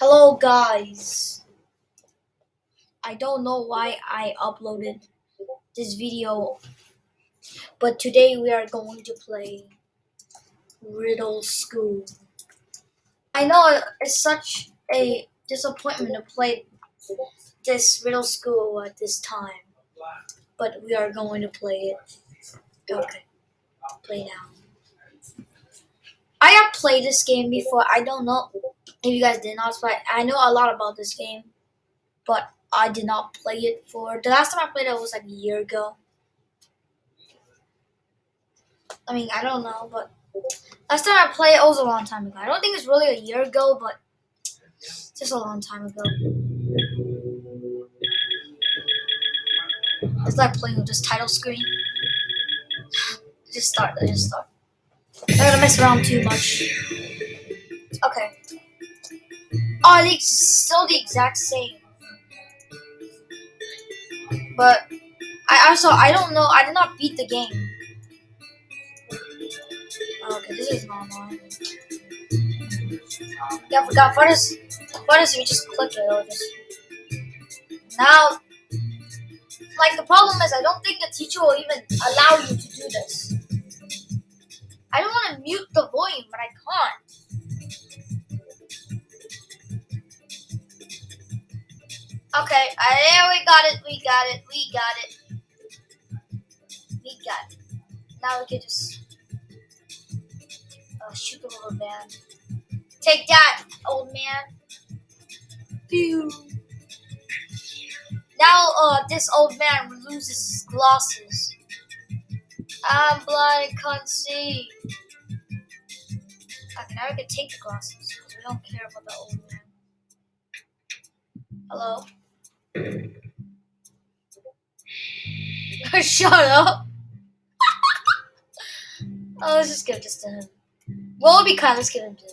Hello guys. I don't know why I uploaded this video, but today we are going to play Riddle School. I know it's such a disappointment to play this Riddle School at this time, but we are going to play it. Okay, play now. I have played this game before. I don't know if you guys did not play, I know a lot about this game, but I did not play it for the last time I played it was like a year ago. I mean, I don't know, but last time I played it was a long time ago. I don't think it's really a year ago, but just a long time ago. It's like playing with this title screen. Just start. Just start. Not gonna mess around too much. Oh, they still the exact same. But I also I don't know. I did not beat the game. Okay, this is normal. Yeah, I forgot. What is what is if you just click it? It'll just now. Like the problem is, I don't think the teacher will even allow you to do this. I don't want to mute the volume, but I can't. Okay, uh, there we got it, we got it, we got it. We got it. Now we can just uh, shoot the little man. Take that, old man. Pew. Now, uh, this old man loses his glasses. I'm blind, can't see. Okay, now we can take the glasses because we don't care about the old man. Hello? Shut up. oh, let's just give this to him. What would be kind? Let's give him to him.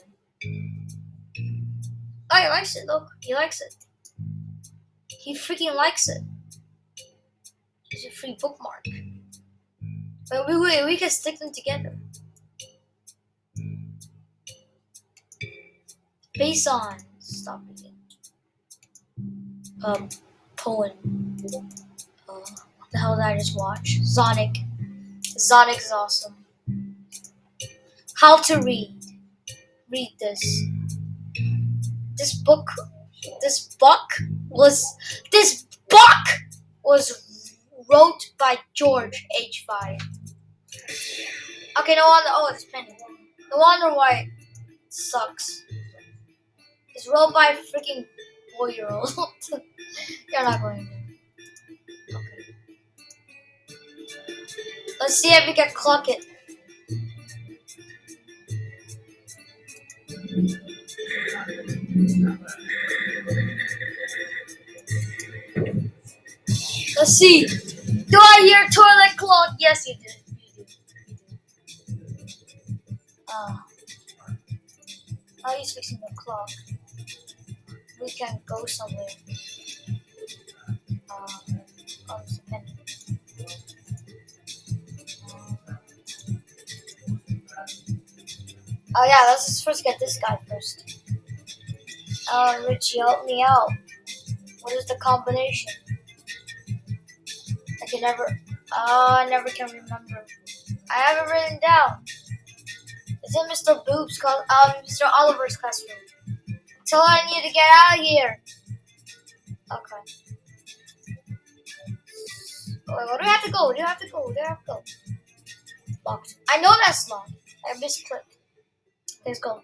Oh, he likes it. Look, he likes it. He freaking likes it. It's a free bookmark. But we, we, we can stick them together. Based on. Stop it. Um, poem. Uh, what the hell did I just watch? Sonic. Sonic is awesome. How to read. Read this. This book. This book was. This book was wrote by George H. Fire. Okay, no wonder. Oh, it's penny. No wonder why it sucks. It's wrote by freaking four year old. You're not going to. Okay. Let's see if we can clock it. Let's see. Do I hear toilet clock? Yes, you did. You did. Uh, now he's fixing the clock. We can go somewhere. Oh, it's a. Oh yeah, let's just first get this guy first. Uh, Richie, help me out. What is the combination? I can never. Oh, I never can remember. I have it written down. Is it Mr. Boop's class? Um, Mr. Oliver's classroom? Tell her I need to get out of here. Okay. Wait, where do we have to go? Do we have to go? Do we have to go? Locked. I know that's locked. I misclicked. Let's go.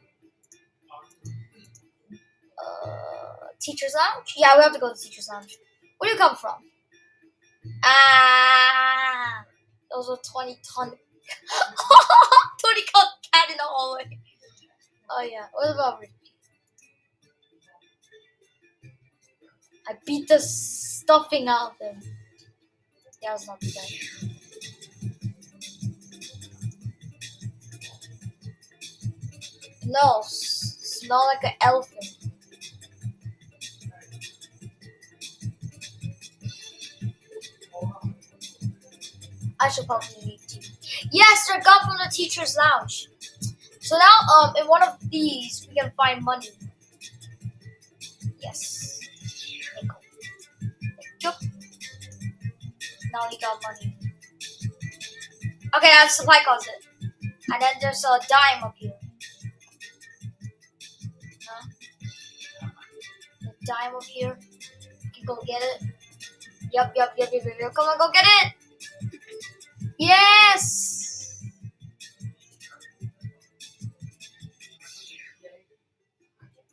Uh, teacher's lounge? Yeah, we have to go to teacher's lounge. Where do you come from? Ah, those were 20 ton. 20 ton cat in the hallway. Oh, yeah. What about Ricky? I beat the stuffing out of him. That was not too bad. No, smell like an elephant. I should probably leave too. Yes, they're gone from the teacher's lounge. So now, um, in one of these, we can find money. Now he got money. Okay, that's supply closet. And then there's a dime up here. Huh? A dime up here. You can go get it. Yup, yup, yup, yup, yup, yup. Come on, go get it! Yes!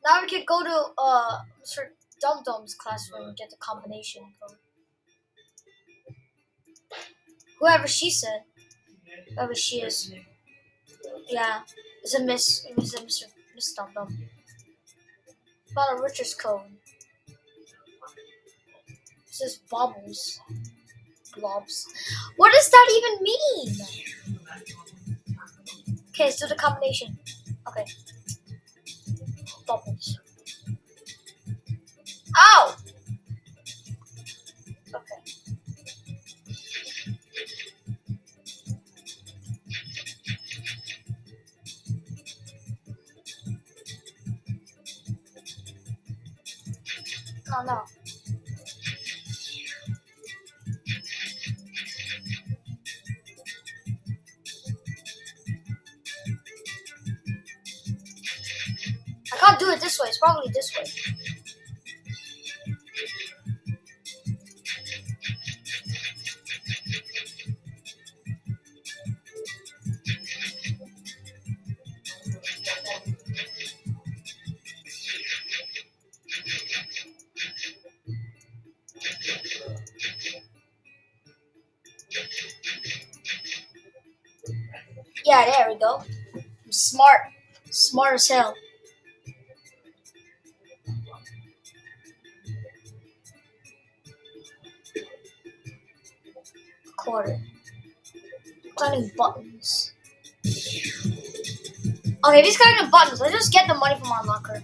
Now we can go to uh Mr. Dum Dum's classroom and get the combination code. Whoever she said. Whoever she is. Yeah. It's a miss it's a Mr. Miss Dum Dum. About a Richard's code. It says bubbles. Blobs. What does that even mean? Okay, let's do the combination. Okay. Bubbles. Ow! Do it this way. It's probably this way. Yeah, there we go. I'm smart. Smart as hell. Quarter. Clicking buttons. Okay, these clicking buttons. Let's just get the money from our locker.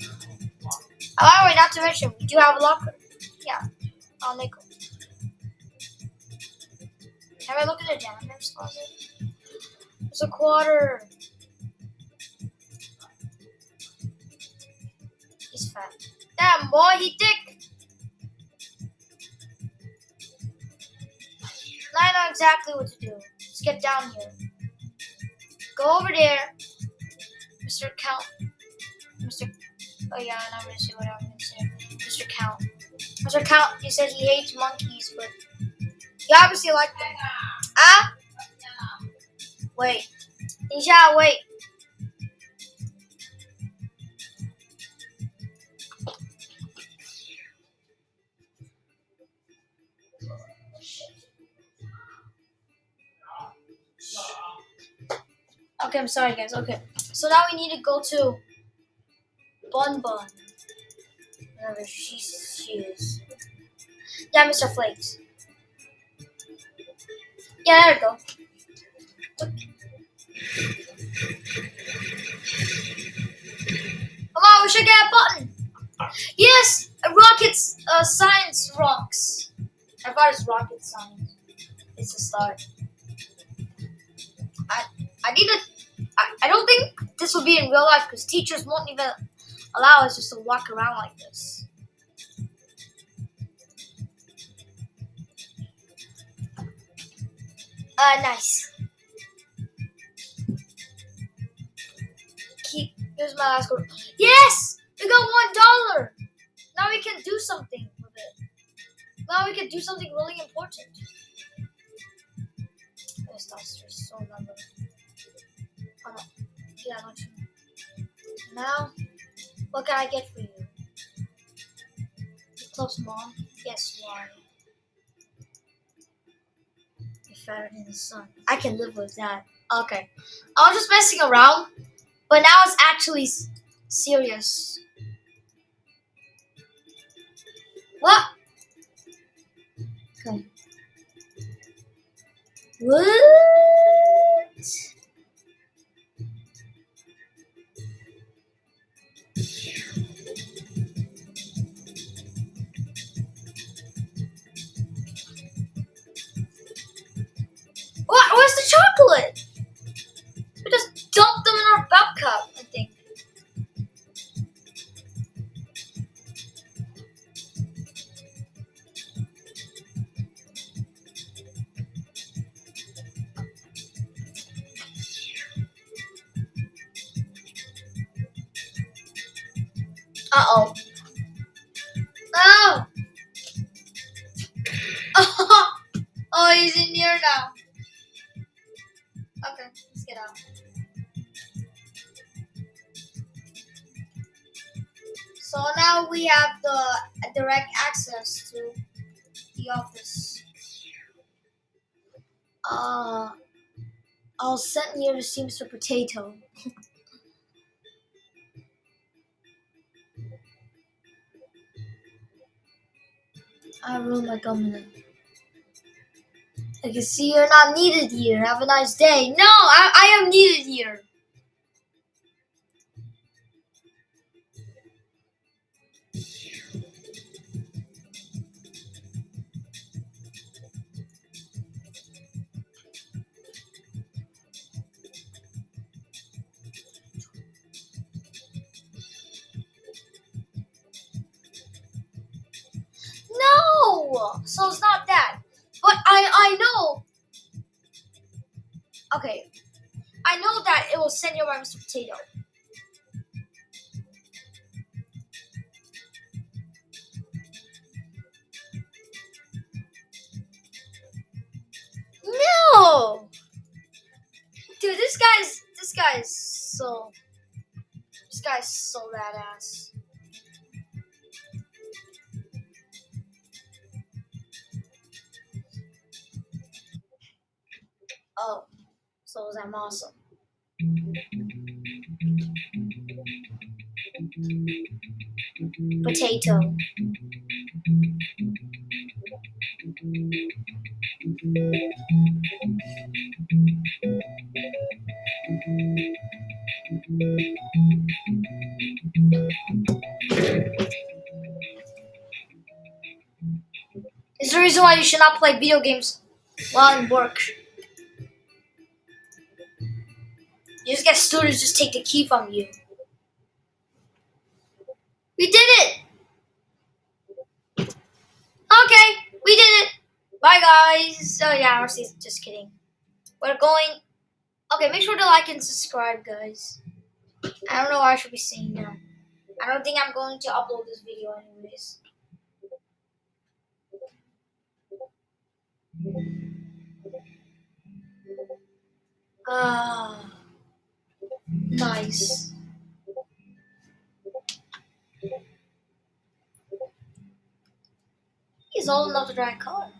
Oh, way, not to mention, we do have a locker. Yeah. Oh, nickel. Have I look at the janitor's closet? It's a quarter. He's fat. Damn boy, he thick. Exactly what to do. Let's get down here. Go over there, Mr. Count. Mr. Oh yeah, I'm not gonna say what I'm gonna say. Mr. Count. Mr. Count, he says he hates monkeys, but he obviously likes them. Ah? Wait. Nisha, wait. Okay, I'm sorry, guys. Okay. So now we need to go to Bun Bun. Wherever she, she is. Yeah, Mr. Flakes. Yeah, there we go. Come on, we should get a button. Yes, rockets, uh, science rocks. I thought it's rocket science. It's a start. I I need to. I, I don't think this will be in real life because teachers won't even allow us just to walk around like this. Uh, nice. Keep. Here's my last code. Yes, we got one dollar. Now we can do something with it. Now we can do something really important. This duster is so number. Yeah. Now, what can I get for you? You close, mom. Yes, why? You're fatter than the sun. I can live with that. Okay. I was just messing around, but now it's actually serious. What? Okay. What? He's in here now. Okay, let's get out. So now we have the direct access to the office. Uh, I'll send here to Seamster Potato. I ruined my government. I can see you're not needed here. Have a nice day. No, I, I am needed here. No! So it's not that. But I I know. Okay. I know that it will send you by Mr. Potato. No! Dude, this guy's this guy's so this guy's so badass. So I'm awesome. Potato. Is the reason why you should not play video games while in work. You just get students just take the key from you. We did it! Okay, we did it! Bye guys! So yeah, honestly, just kidding. We're going... Okay, make sure to like and subscribe, guys. I don't know what I should be saying now. I don't think I'm going to upload this video anyways. Ah, nice. He's old enough to drive a car.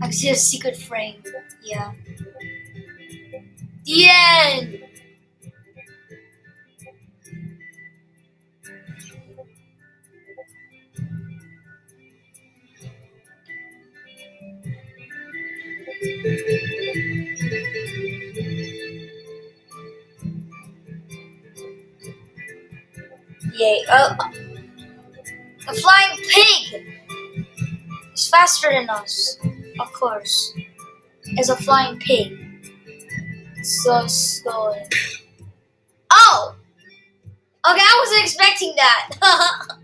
I can see a secret frame. Yeah. The end! Oh, a flying pig is faster than us, of course. Is a flying pig. So slow. Oh! Okay, I wasn't expecting that.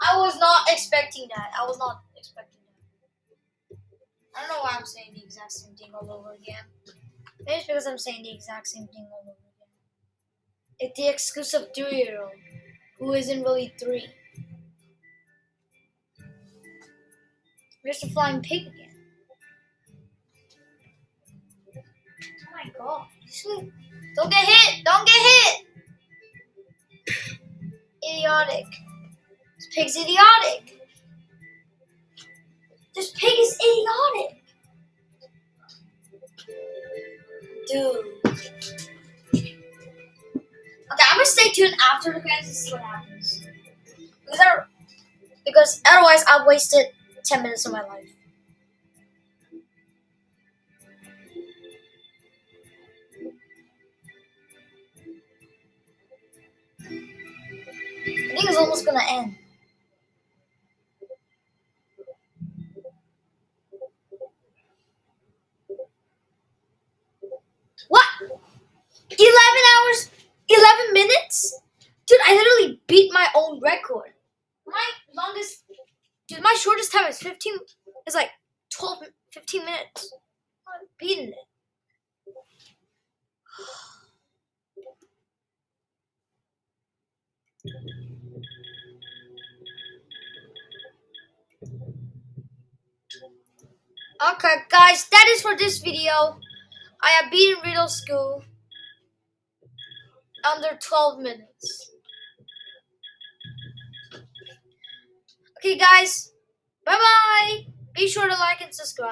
I was not expecting that. I was not expecting that. I don't know why I'm saying the exact same thing all over again. Maybe it's because I'm saying the exact same thing all over again. It's the exclusive three-year-old who isn't really three. There's a flying pig again. Oh my god. Don't get hit! Don't get hit! Idiotic. This pig's idiotic. This pig is idiotic. Dude. Stay tuned after the credits to see what happens. Because, I, because otherwise, I've wasted 10 minutes of my life. I think it's almost gonna end. What? 11 hours? 11 minutes? Dude, I literally beat my own record. My longest, dude, my shortest time is 15, is like 12, 15 minutes. I'm beating it. Okay, guys, that is for this video. I have beaten Riddle School under 12 minutes. Okay, guys, bye bye. Be sure to like and subscribe.